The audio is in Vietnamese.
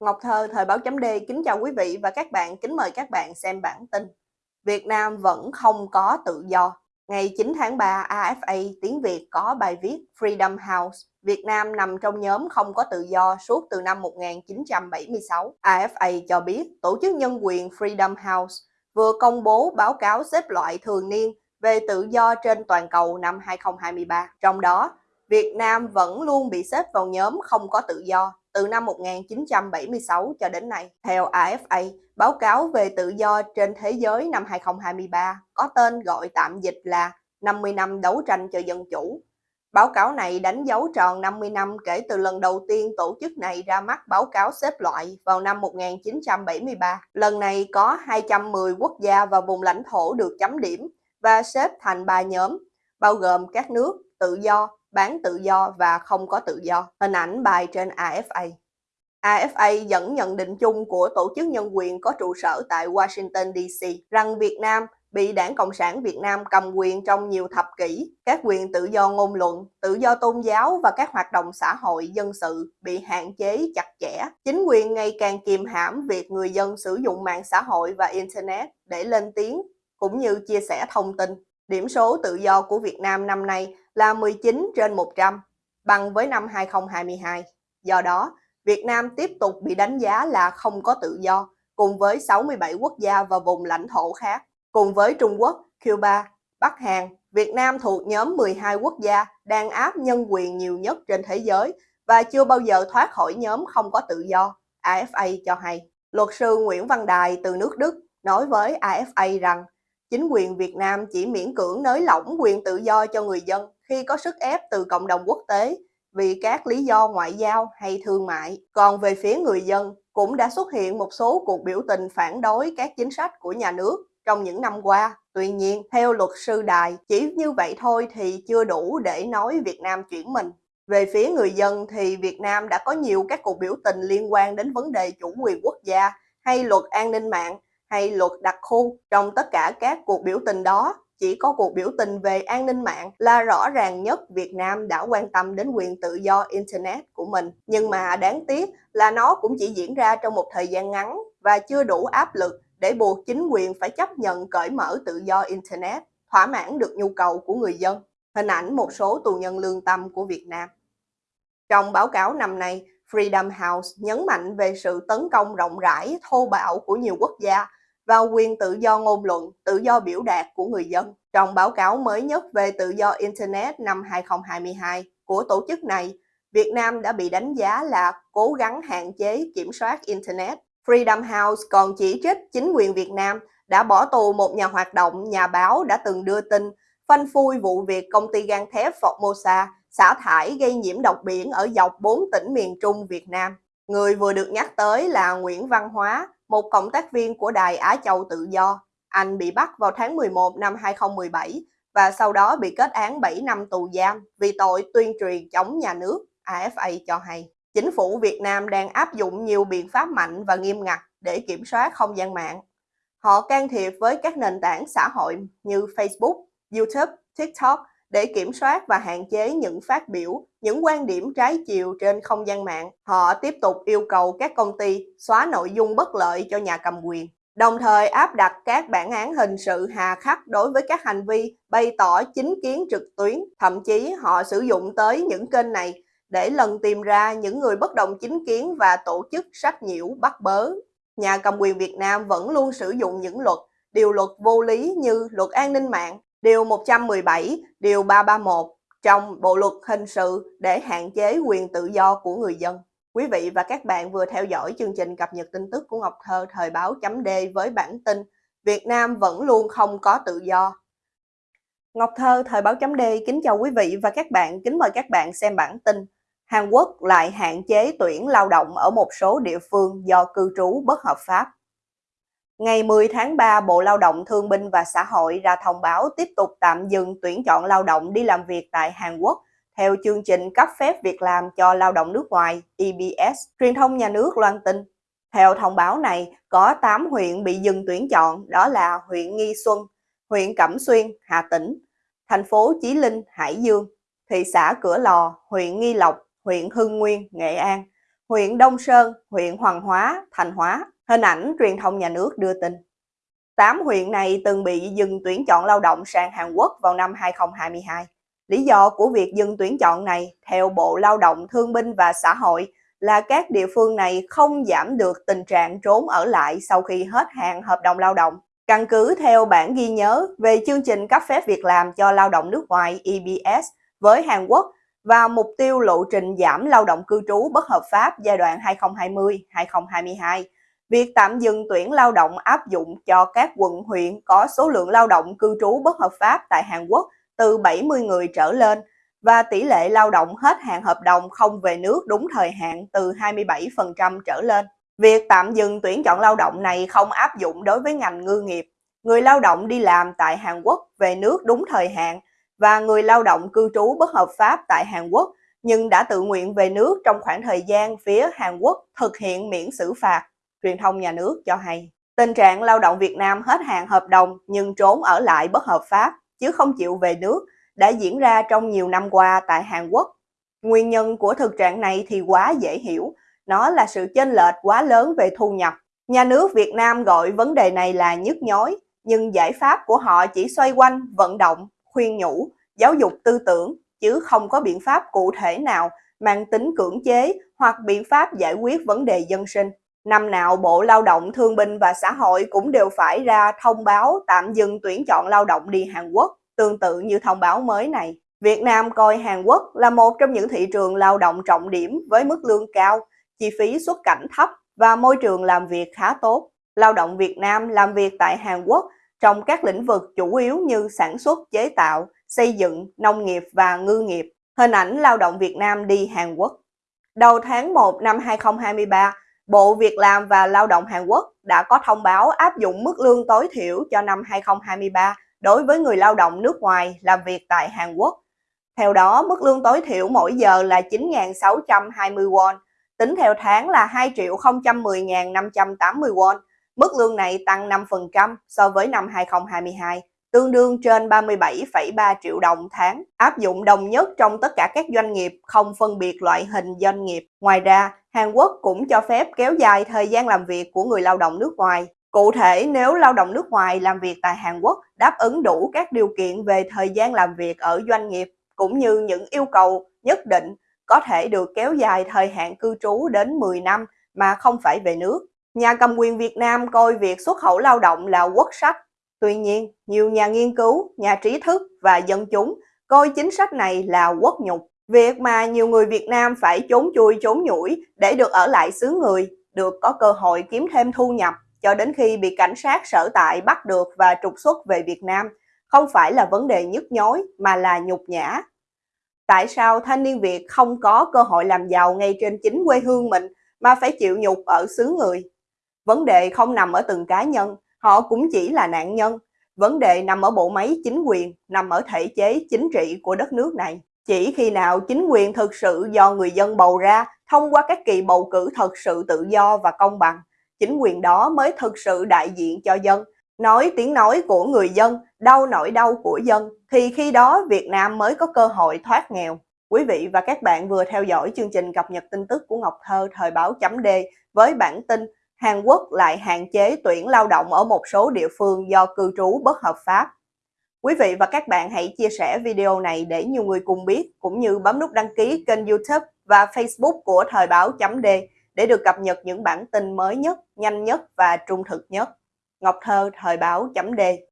Ngọc Thơ, Thời báo chấm D kính chào quý vị và các bạn, kính mời các bạn xem bản tin. Việt Nam vẫn không có tự do. Ngày 9 tháng 3, AFA tiếng Việt có bài viết Freedom House, Việt Nam nằm trong nhóm không có tự do suốt từ năm 1976. AFA cho biết tổ chức nhân quyền Freedom House vừa công bố báo cáo xếp loại thường niên về tự do trên toàn cầu năm 2023. Trong đó, Việt Nam vẫn luôn bị xếp vào nhóm không có tự do từ năm 1976 cho đến nay. Theo AFA, báo cáo về tự do trên thế giới năm 2023 có tên gọi tạm dịch là 50 năm đấu tranh cho dân chủ. Báo cáo này đánh dấu tròn 50 năm kể từ lần đầu tiên tổ chức này ra mắt báo cáo xếp loại vào năm 1973. Lần này có 210 quốc gia và vùng lãnh thổ được chấm điểm và xếp thành ba nhóm, bao gồm các nước tự do, bán tự do và không có tự do. Hình ảnh bài trên AFA. AFA dẫn nhận định chung của Tổ chức Nhân quyền có trụ sở tại Washington DC rằng Việt Nam bị Đảng Cộng sản Việt Nam cầm quyền trong nhiều thập kỷ. Các quyền tự do ngôn luận, tự do tôn giáo và các hoạt động xã hội dân sự bị hạn chế chặt chẽ. Chính quyền ngày càng kiềm hãm việc người dân sử dụng mạng xã hội và Internet để lên tiếng cũng như chia sẻ thông tin. Điểm số tự do của Việt Nam năm nay là 19 trên 100, bằng với năm 2022. Do đó, Việt Nam tiếp tục bị đánh giá là không có tự do, cùng với 67 quốc gia và vùng lãnh thổ khác. Cùng với Trung Quốc, Cuba, Bắc Hàn, Việt Nam thuộc nhóm 12 quốc gia đang áp nhân quyền nhiều nhất trên thế giới và chưa bao giờ thoát khỏi nhóm không có tự do, AFA cho hay. Luật sư Nguyễn Văn Đài từ nước Đức nói với AFA rằng chính quyền Việt Nam chỉ miễn cưỡng nới lỏng quyền tự do cho người dân khi có sức ép từ cộng đồng quốc tế vì các lý do ngoại giao hay thương mại. Còn về phía người dân, cũng đã xuất hiện một số cuộc biểu tình phản đối các chính sách của nhà nước trong những năm qua. Tuy nhiên, theo luật sư Đài, chỉ như vậy thôi thì chưa đủ để nói Việt Nam chuyển mình. Về phía người dân thì Việt Nam đã có nhiều các cuộc biểu tình liên quan đến vấn đề chủ quyền quốc gia hay luật an ninh mạng hay luật đặc khu. Trong tất cả các cuộc biểu tình đó, chỉ có cuộc biểu tình về an ninh mạng là rõ ràng nhất Việt Nam đã quan tâm đến quyền tự do Internet của mình. Nhưng mà đáng tiếc là nó cũng chỉ diễn ra trong một thời gian ngắn và chưa đủ áp lực để buộc chính quyền phải chấp nhận cởi mở tự do Internet, thỏa mãn được nhu cầu của người dân. Hình ảnh một số tù nhân lương tâm của Việt Nam. Trong báo cáo năm nay, Freedom House nhấn mạnh về sự tấn công rộng rãi, thô bạo của nhiều quốc gia và quyền tự do ngôn luận, tự do biểu đạt của người dân. Trong báo cáo mới nhất về tự do Internet năm 2022 của tổ chức này, Việt Nam đã bị đánh giá là cố gắng hạn chế kiểm soát Internet. Freedom House còn chỉ trích chính quyền Việt Nam đã bỏ tù một nhà hoạt động, nhà báo đã từng đưa tin phanh phui vụ việc công ty gang thép Formosa xả thải gây nhiễm độc biển ở dọc 4 tỉnh miền Trung Việt Nam. Người vừa được nhắc tới là Nguyễn Văn Hóa, một cộng tác viên của Đài Á Châu Tự Do. Anh bị bắt vào tháng 11 năm 2017 và sau đó bị kết án 7 năm tù giam vì tội tuyên truyền chống nhà nước, AFA cho hay. Chính phủ Việt Nam đang áp dụng nhiều biện pháp mạnh và nghiêm ngặt để kiểm soát không gian mạng. Họ can thiệp với các nền tảng xã hội như Facebook, YouTube, TikTok để kiểm soát và hạn chế những phát biểu, những quan điểm trái chiều trên không gian mạng. Họ tiếp tục yêu cầu các công ty xóa nội dung bất lợi cho nhà cầm quyền, đồng thời áp đặt các bản án hình sự hà khắc đối với các hành vi bày tỏ chính kiến trực tuyến. Thậm chí họ sử dụng tới những kênh này để lần tìm ra những người bất đồng chính kiến và tổ chức sách nhiễu bắt bớ. Nhà cầm quyền Việt Nam vẫn luôn sử dụng những luật, điều luật vô lý như luật an ninh mạng, Điều 117, Điều 331 trong Bộ Luật Hình sự để hạn chế quyền tự do của người dân. Quý vị và các bạn vừa theo dõi chương trình cập nhật tin tức của Ngọc Thơ thời báo chấm D với bản tin Việt Nam vẫn luôn không có tự do. Ngọc Thơ thời báo chấm D kính chào quý vị và các bạn, kính mời các bạn xem bản tin Hàn Quốc lại hạn chế tuyển lao động ở một số địa phương do cư trú bất hợp pháp. Ngày 10 tháng 3, Bộ Lao động Thương binh và Xã hội ra thông báo tiếp tục tạm dừng tuyển chọn lao động đi làm việc tại Hàn Quốc theo chương trình cấp phép việc làm cho lao động nước ngoài EBS, truyền thông nhà nước loan tin. Theo thông báo này, có 8 huyện bị dừng tuyển chọn, đó là huyện Nghi Xuân, huyện Cẩm Xuyên, Hà Tĩnh, thành phố Chí Linh, Hải Dương, thị xã Cửa Lò, huyện Nghi Lộc, huyện Hưng Nguyên, Nghệ An, huyện Đông Sơn, huyện Hoàng Hóa, Thành Hóa. Hình ảnh truyền thông nhà nước đưa tin. 8 huyện này từng bị dừng tuyển chọn lao động sang Hàn Quốc vào năm 2022. Lý do của việc dừng tuyển chọn này, theo Bộ Lao động Thương binh và Xã hội, là các địa phương này không giảm được tình trạng trốn ở lại sau khi hết hạn hợp đồng lao động. Căn cứ theo bản ghi nhớ về chương trình cấp phép việc làm cho lao động nước ngoài EBS với Hàn Quốc và mục tiêu lộ trình giảm lao động cư trú bất hợp pháp giai đoạn 2020-2022, việc tạm dừng tuyển lao động áp dụng cho các quận huyện có số lượng lao động cư trú bất hợp pháp tại Hàn Quốc từ 70 người trở lên và tỷ lệ lao động hết hạn hợp đồng không về nước đúng thời hạn từ 27% trở lên. Việc tạm dừng tuyển chọn lao động này không áp dụng đối với ngành ngư nghiệp. Người lao động đi làm tại Hàn Quốc về nước đúng thời hạn và người lao động cư trú bất hợp pháp tại Hàn Quốc nhưng đã tự nguyện về nước trong khoảng thời gian phía Hàn Quốc thực hiện miễn xử phạt, truyền thông nhà nước cho hay. Tình trạng lao động Việt Nam hết hạn hợp đồng nhưng trốn ở lại bất hợp pháp chứ không chịu về nước đã diễn ra trong nhiều năm qua tại Hàn Quốc. Nguyên nhân của thực trạng này thì quá dễ hiểu, nó là sự chênh lệch quá lớn về thu nhập. Nhà nước Việt Nam gọi vấn đề này là nhức nhối, nhưng giải pháp của họ chỉ xoay quanh vận động, khuyên nhủ, giáo dục tư tưởng, chứ không có biện pháp cụ thể nào mang tính cưỡng chế hoặc biện pháp giải quyết vấn đề dân sinh. Năm nào Bộ Lao động Thương binh và Xã hội cũng đều phải ra thông báo tạm dừng tuyển chọn lao động đi Hàn Quốc, tương tự như thông báo mới này. Việt Nam coi Hàn Quốc là một trong những thị trường lao động trọng điểm với mức lương cao, chi phí xuất cảnh thấp và môi trường làm việc khá tốt. Lao động Việt Nam làm việc tại Hàn Quốc trong các lĩnh vực chủ yếu như sản xuất, chế tạo, xây dựng, nông nghiệp và ngư nghiệp. Hình ảnh lao động Việt Nam đi Hàn Quốc. Đầu tháng 1 năm 2023, Bộ Việc làm và Lao động Hàn Quốc đã có thông báo áp dụng mức lương tối thiểu cho năm 2023 đối với người lao động nước ngoài làm việc tại Hàn Quốc. Theo đó, mức lương tối thiểu mỗi giờ là 9.620 won, tính theo tháng là 2.010.580 won. Mức lương này tăng 5% so với năm 2022, tương đương trên 37,3 triệu đồng tháng, áp dụng đồng nhất trong tất cả các doanh nghiệp, không phân biệt loại hình doanh nghiệp. Ngoài ra, Hàn Quốc cũng cho phép kéo dài thời gian làm việc của người lao động nước ngoài. Cụ thể, nếu lao động nước ngoài làm việc tại Hàn Quốc đáp ứng đủ các điều kiện về thời gian làm việc ở doanh nghiệp, cũng như những yêu cầu nhất định có thể được kéo dài thời hạn cư trú đến 10 năm mà không phải về nước. Nhà cầm quyền Việt Nam coi việc xuất khẩu lao động là quốc sách. Tuy nhiên, nhiều nhà nghiên cứu, nhà trí thức và dân chúng coi chính sách này là quốc nhục. Việc mà nhiều người Việt Nam phải trốn chui trốn nhủi để được ở lại xứ người, được có cơ hội kiếm thêm thu nhập cho đến khi bị cảnh sát sở tại bắt được và trục xuất về Việt Nam, không phải là vấn đề nhức nhối mà là nhục nhã. Tại sao thanh niên Việt không có cơ hội làm giàu ngay trên chính quê hương mình mà phải chịu nhục ở xứ người? Vấn đề không nằm ở từng cá nhân, họ cũng chỉ là nạn nhân. Vấn đề nằm ở bộ máy chính quyền, nằm ở thể chế chính trị của đất nước này. Chỉ khi nào chính quyền thực sự do người dân bầu ra thông qua các kỳ bầu cử thật sự tự do và công bằng, chính quyền đó mới thực sự đại diện cho dân, nói tiếng nói của người dân, đau nỗi đau của dân, thì khi đó Việt Nam mới có cơ hội thoát nghèo. Quý vị và các bạn vừa theo dõi chương trình cập nhật tin tức của Ngọc Thơ thời báo chấm D với bản tin Hàn Quốc lại hạn chế tuyển lao động ở một số địa phương do cư trú bất hợp pháp. Quý vị và các bạn hãy chia sẻ video này để nhiều người cùng biết, cũng như bấm nút đăng ký kênh youtube và facebook của Thời báo chấm D để được cập nhật những bản tin mới nhất, nhanh nhất và trung thực nhất. Ngọc Thơ, Thời báo chấm D